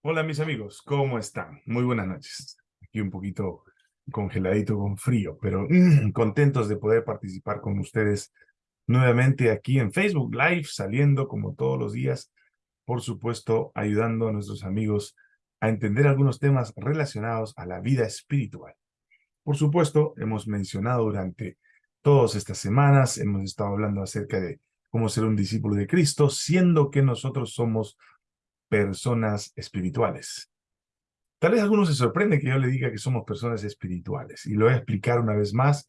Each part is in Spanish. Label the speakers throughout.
Speaker 1: Hola mis amigos, ¿cómo están? Muy buenas noches. Aquí un poquito congeladito con frío, pero contentos de poder participar con ustedes nuevamente aquí en Facebook Live, saliendo como todos los días, por supuesto, ayudando a nuestros amigos a entender algunos temas relacionados a la vida espiritual. Por supuesto, hemos mencionado durante todas estas semanas, hemos estado hablando acerca de cómo ser un discípulo de Cristo, siendo que nosotros somos personas espirituales. Tal vez algunos se sorprende que yo le diga que somos personas espirituales, y lo voy a explicar una vez más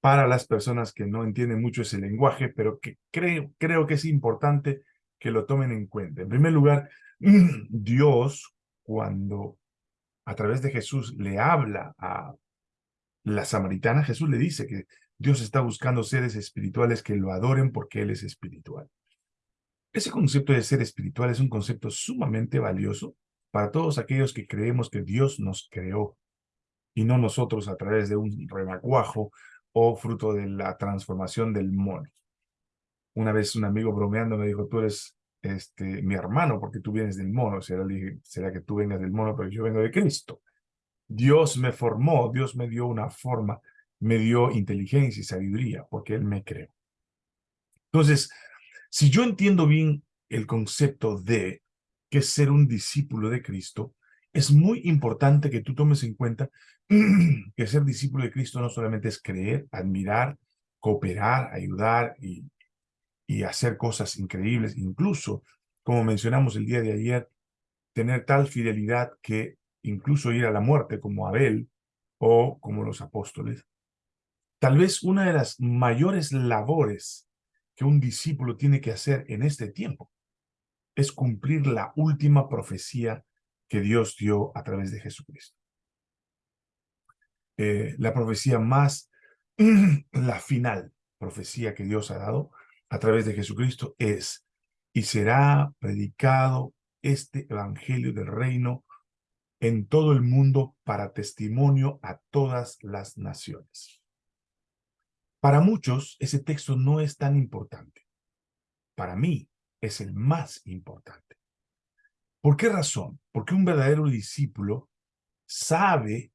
Speaker 1: para las personas que no entienden mucho ese lenguaje, pero que creo, creo que es importante que lo tomen en cuenta. En primer lugar, Dios, cuando a través de Jesús le habla a la samaritana, Jesús le dice que Dios está buscando seres espirituales que lo adoren porque Él es espiritual. Ese concepto de ser espiritual es un concepto sumamente valioso para todos aquellos que creemos que Dios nos creó y no nosotros a través de un remacuajo o fruto de la transformación del mono. Una vez un amigo bromeando me dijo, tú eres este, mi hermano porque tú vienes del mono. Dije, será que tú vengas del mono, pero yo vengo de Cristo. Dios me formó, Dios me dio una forma, me dio inteligencia y sabiduría porque Él me creó. Entonces, si yo entiendo bien el concepto de que es ser un discípulo de Cristo, es muy importante que tú tomes en cuenta que ser discípulo de Cristo no solamente es creer, admirar, cooperar, ayudar y, y hacer cosas increíbles, incluso, como mencionamos el día de ayer, tener tal fidelidad que incluso ir a la muerte como Abel o como los apóstoles. Tal vez una de las mayores labores que un discípulo tiene que hacer en este tiempo es cumplir la última profecía que Dios dio a través de Jesucristo. Eh, la profecía más, la final profecía que Dios ha dado a través de Jesucristo es, y será predicado este evangelio del reino en todo el mundo para testimonio a todas las naciones. Para muchos, ese texto no es tan importante. Para mí, es el más importante. ¿Por qué razón? Porque un verdadero discípulo sabe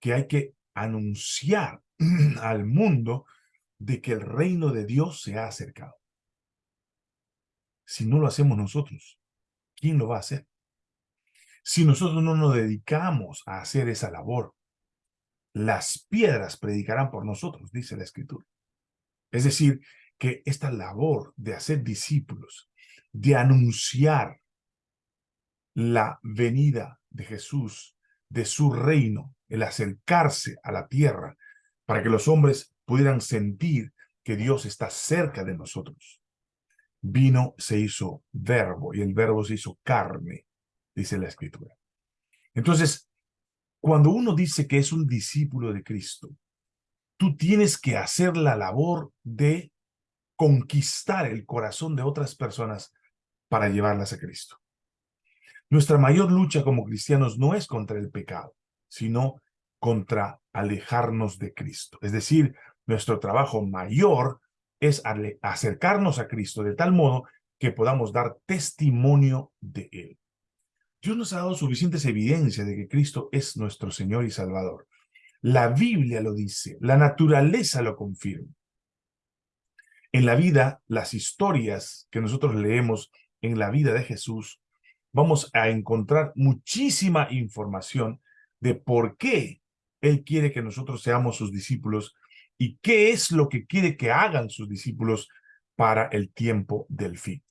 Speaker 1: que hay que anunciar al mundo de que el reino de Dios se ha acercado. Si no lo hacemos nosotros, ¿quién lo va a hacer? Si nosotros no nos dedicamos a hacer esa labor, las piedras predicarán por nosotros, dice la Escritura. Es decir, que esta labor de hacer discípulos, de anunciar la venida de Jesús, de su reino, el acercarse a la tierra, para que los hombres pudieran sentir que Dios está cerca de nosotros. Vino, se hizo verbo, y el verbo se hizo carne, dice la Escritura. Entonces, cuando uno dice que es un discípulo de Cristo, tú tienes que hacer la labor de conquistar el corazón de otras personas para llevarlas a Cristo. Nuestra mayor lucha como cristianos no es contra el pecado, sino contra alejarnos de Cristo. Es decir, nuestro trabajo mayor es acercarnos a Cristo de tal modo que podamos dar testimonio de Él. Dios nos ha dado suficientes evidencias de que Cristo es nuestro Señor y Salvador. La Biblia lo dice, la naturaleza lo confirma. En la vida, las historias que nosotros leemos en la vida de Jesús, vamos a encontrar muchísima información de por qué Él quiere que nosotros seamos sus discípulos y qué es lo que quiere que hagan sus discípulos para el tiempo del fin.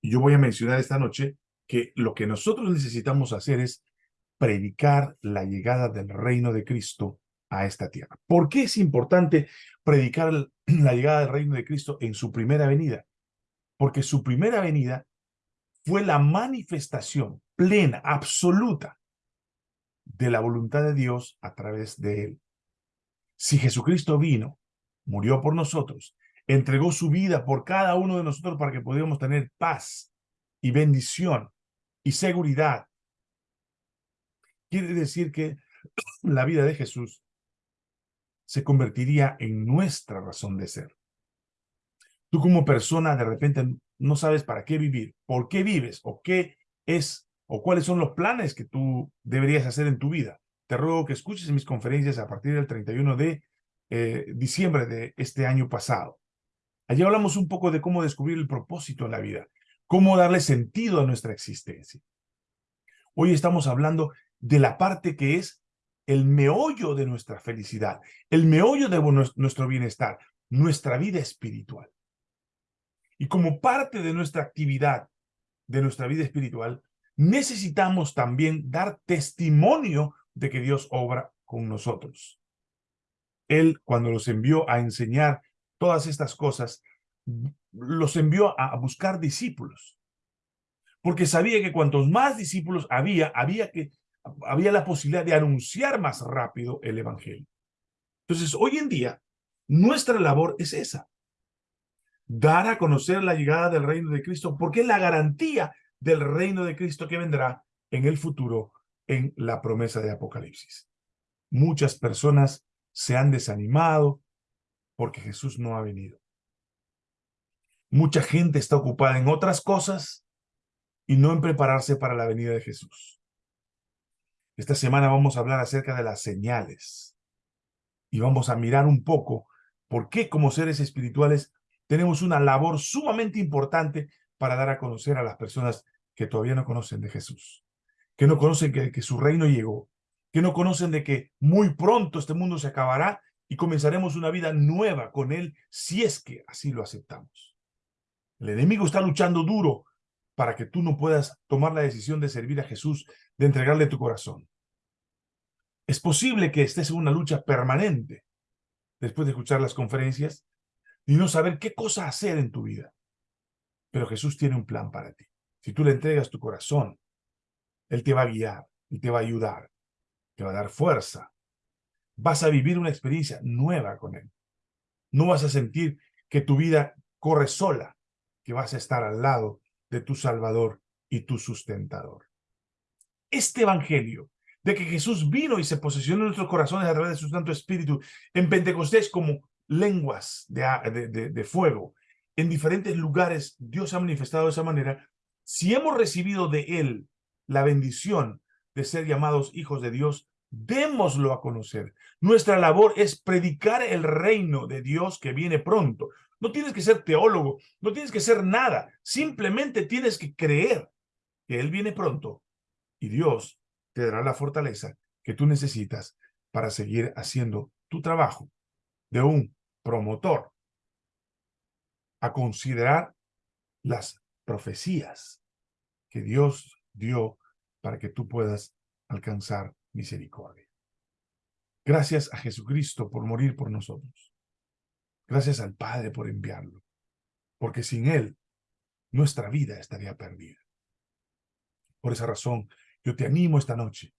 Speaker 1: Y yo voy a mencionar esta noche que lo que nosotros necesitamos hacer es predicar la llegada del reino de Cristo a esta tierra. ¿Por qué es importante predicar la llegada del reino de Cristo en su primera venida? Porque su primera venida fue la manifestación plena, absoluta, de la voluntad de Dios a través de él. Si Jesucristo vino, murió por nosotros, entregó su vida por cada uno de nosotros para que pudiéramos tener paz y bendición y seguridad. Quiere decir que la vida de Jesús se convertiría en nuestra razón de ser. Tú como persona de repente no sabes para qué vivir, por qué vives o qué es o cuáles son los planes que tú deberías hacer en tu vida. Te ruego que escuches mis conferencias a partir del 31 de eh, diciembre de este año pasado. Allí hablamos un poco de cómo descubrir el propósito en la vida, cómo darle sentido a nuestra existencia. Hoy estamos hablando de la parte que es el meollo de nuestra felicidad, el meollo de nuestro bienestar, nuestra vida espiritual. Y como parte de nuestra actividad, de nuestra vida espiritual, necesitamos también dar testimonio de que Dios obra con nosotros. Él, cuando los envió a enseñar todas estas cosas, los envió a buscar discípulos. Porque sabía que cuantos más discípulos había, había, que, había la posibilidad de anunciar más rápido el evangelio. Entonces, hoy en día, nuestra labor es esa. Dar a conocer la llegada del reino de Cristo, porque es la garantía del reino de Cristo que vendrá en el futuro en la promesa de Apocalipsis. Muchas personas se han desanimado porque Jesús no ha venido. Mucha gente está ocupada en otras cosas y no en prepararse para la venida de Jesús. Esta semana vamos a hablar acerca de las señales y vamos a mirar un poco por qué como seres espirituales tenemos una labor sumamente importante para dar a conocer a las personas que todavía no conocen de Jesús, que no conocen que, que su reino llegó, que no conocen de que muy pronto este mundo se acabará y comenzaremos una vida nueva con Él si es que así lo aceptamos. El enemigo está luchando duro para que tú no puedas tomar la decisión de servir a Jesús, de entregarle tu corazón. Es posible que estés en una lucha permanente después de escuchar las conferencias y no saber qué cosa hacer en tu vida. Pero Jesús tiene un plan para ti. Si tú le entregas tu corazón, Él te va a guiar, Él te va a ayudar, te va a dar fuerza. Vas a vivir una experiencia nueva con Él. No vas a sentir que tu vida corre sola, que vas a estar al lado de tu Salvador y tu sustentador. Este Evangelio de que Jesús vino y se posesionó en nuestros corazones a través de su Santo Espíritu en Pentecostés como lenguas de, de, de fuego. En diferentes lugares Dios ha manifestado de esa manera. Si hemos recibido de Él la bendición de ser llamados hijos de Dios, démoslo a conocer. Nuestra labor es predicar el reino de Dios que viene pronto. No tienes que ser teólogo, no tienes que ser nada. Simplemente tienes que creer que Él viene pronto y Dios te dará la fortaleza que tú necesitas para seguir haciendo tu trabajo de un promotor a considerar las profecías que Dios dio para que tú puedas alcanzar misericordia. Gracias a Jesucristo por morir por nosotros. Gracias al Padre por enviarlo. Porque sin Él, nuestra vida estaría perdida. Por esa razón, yo te animo esta noche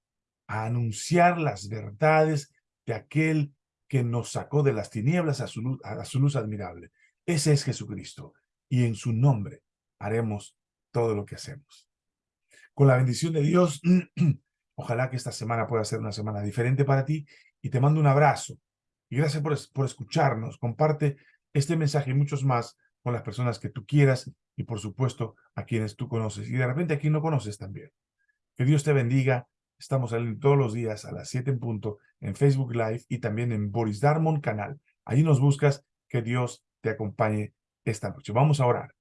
Speaker 1: a anunciar las verdades de aquel que nos sacó de las tinieblas a su luz, admirable. Ese es Jesucristo. Y en su nombre haremos todo lo que hacemos. Con la bendición de Dios, ojalá que esta semana pueda ser una semana diferente para ti. Y te mando un abrazo y gracias por, por escucharnos. Comparte este mensaje y muchos más con las personas que tú quieras y, por supuesto, a quienes tú conoces. Y de repente a quien no conoces también. Que Dios te bendiga. Estamos todos los días a las 7 en punto en Facebook Live y también en Boris Darmon canal. Ahí nos buscas. Que Dios te acompañe esta noche. Vamos a orar.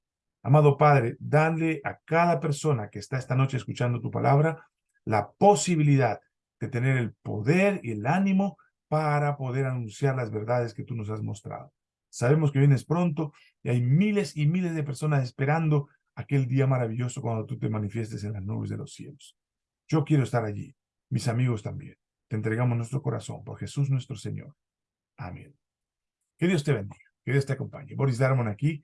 Speaker 1: Amado Padre, dale a cada persona que está esta noche escuchando tu palabra la posibilidad de tener el poder y el ánimo para poder anunciar las verdades que tú nos has mostrado. Sabemos que vienes pronto y hay miles y miles de personas esperando aquel día maravilloso cuando tú te manifiestes en las nubes de los cielos. Yo quiero estar allí, mis amigos también. Te entregamos nuestro corazón por Jesús nuestro Señor. Amén. Que Dios te bendiga, que Dios te acompañe. Boris Darmon aquí.